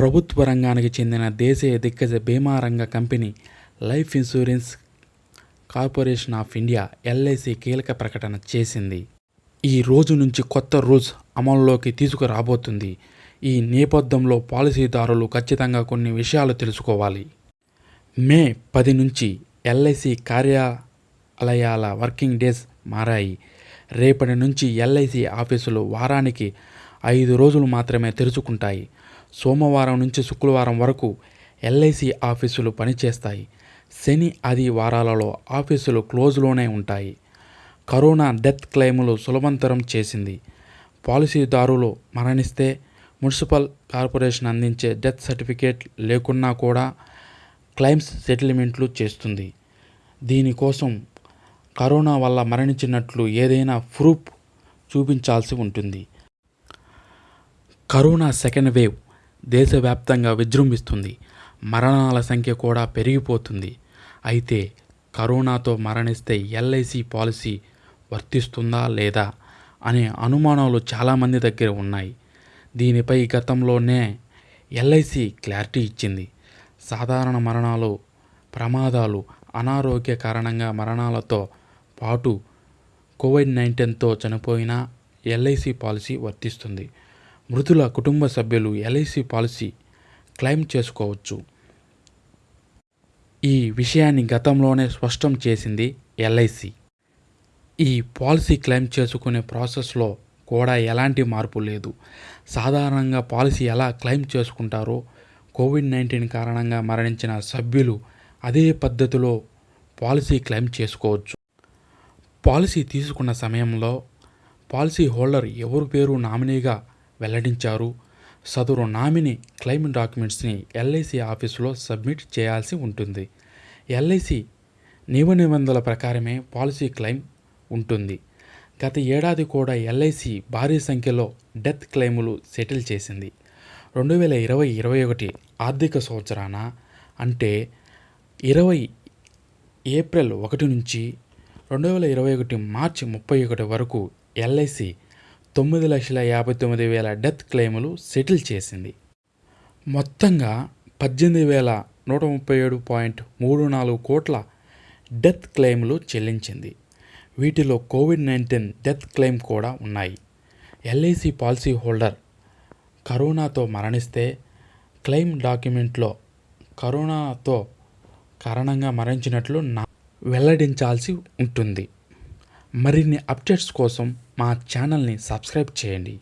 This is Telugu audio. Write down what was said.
ప్రభుత్వ రంగానికి చెందిన దేశీయ దిగ్గజ బీమా రంగ company life insurance corporation of India LIC కీలక ప్రకటన చేసింది. ఈ రోజు నుంచి కొత్త రూల్స్ అమల్లోకి తీసుకురాబోతుంది. ఈ నేపథ్యంలో పాలసీదారులు ఖచ్చితంగా కొన్ని విషయాలు తెలుసుకోవాలి. మే పది నుంచి ఎల్ఐసి కార్యాలయాల వర్కింగ్ డేస్ మారాయి. రేపటి నుంచి ఎల్ఐసి ఆఫీసులు వారానికి ఐదు రోజులు మాత్రమే తెరుచుకుంటాయి. సోమవారం నుంచి శుక్రవారం వరకు ఎల్ఐసి ఆఫీసులు పనిచేస్తాయి. శని ఆది వారాలలో ఆఫీసులు క్లోజ్లోనే ఉంటాయి. కరోనా డెత్ క్లెయిములు సులభంతరం చేసింది. పాలసీదారులు మరణిస్తే మున్సిపల్ కార్పొరేషన్ అందించే డెత్ సర్టిఫికేట్ లేకున్నా కూడా క్లెయిమ్స్ సెటిల్మెంట్లు చేస్తుంది. దీనికోసం కరోనా వల్ల మరణించినట్లు ఏదైనా ప్రూఫ్ చూపించాల్సి ఉంటుంది. కరోనా సెకండ్ వేవ్ దేశవ్యాప్తంగా విజృంభిస్తుంది. మరణాల సంఖ్య కూడా పెరిగిపోతుంది. అయితే కరోనాతో మరణిస్తే ఎల్ఐసి పాలసీ వర్తిస్తుందా లేదా అనే అనుమానాలు చాలామంది దగ్గర ఉన్నాయి. దీనిపై గతంలోనే ఎల్ఐసి క్లారిటీ ఇచ్చింది. సాధారణ మరణాలు ప్రమాదాలు అనారోగ్య కారణంగా మరణాలతో పాటు కోవిడ్ నైన్టీన్తో చనిపోయిన ఎల్ఐసి పాలసీ వర్తిస్తుంది. మృతుల కుటుంబ సభ్యులు ఎల్ఐసి పాలసీ క్లెయిమ్ చేసుకోవచ్చు. ఈ విషయాన్ని గతంలోనే స్పష్టం చేసింది ఎల్ఐసి. ఈ పాలసీ క్లెయిమ్ చేసుకునే ప్రాసెస్లో కూడా ఎలాంటి మార్పు లేదు. సాధారణంగా పాలసీ ఎలా క్లెయిమ్ చేసుకుంటారో కోవిడ్ నైన్టీన్ కారణంగా మరణించిన సభ్యులు అదే పద్ధతిలో పాలసీ క్లెయిమ్ చేసుకోవచ్చు. పాలసీ తీసుకున్న సమయంలో పాలసీ హోల్డర్ ఎవరి పేరు నామినీగా వెల్లడించారు. సదరు నామినీ క్లెయిమ్ డాక్యుమెంట్స్ని ఎల్ఐసి ఆఫీసులో సబ్మిట్ చేయాల్సి ఉంటుంది. ఎల్ఐసి నియమ నిబంధనల ప్రకారమే పాలసీ క్లెయిమ్ ఉంటుంది. గత ఏడాది కూడా ఎల్ఐసి భారీ సంఖ్యలో డెత్ క్లెయిములు సెటిల్ చేసింది. రెండు వేల ఇరవై ఇరవై ఒకటి ఆర్థిక సంవత్సరాన అంటే ఇరవై ఏప్రిల్ ఒకటి నుంచి రెండు వేల ఇరవై ఒకటి మార్చి ముప్పై ఒకటి వరకు ఎల్ఐసి తొమ్మిది లక్షల యాభై తొమ్మిది వేల డెత్ క్లెయిములు సెటిల్ చేసింది. మొత్తంగా పద్దెనిమిది వేల నూట ముప్పై ఏడు పాయింట్ మూడు నాలుగు కోట్ల డెత్ క్లెయిములు చెల్లించింది. వీటిలో కోవిడ్ నైన్టీన్ డెత్ క్లెయిమ్ కూడా ఉన్నాయి. ఎల్ఐసి పాలసీ హోల్డర్ కరోనాతో మరణిస్తే క్లెయిమ్ డాక్యుమెంట్లో కరోనాతో కారణంగా మరణించినట్లు నా వెల్లడించాల్సి ఉంటుంది. మరిన్ని అప్డేట్స్ కోసం మా ఛానల్ని సబ్స్క్రైబ్ చేయండి.